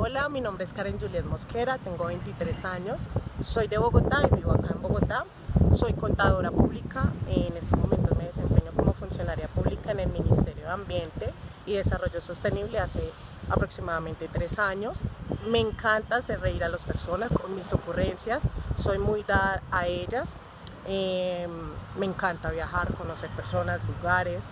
Hola, mi nombre es Karen Juliet Mosquera, tengo 23 años, soy de Bogotá y vivo acá en Bogotá. Soy contadora pública, en este momento me desempeño como funcionaria pública en el Ministerio de Ambiente y Desarrollo Sostenible hace aproximadamente tres años. Me encanta hacer reír a las personas con mis ocurrencias, soy muy dada a ellas. Em, me encanta viajar, conocer personas, lugares,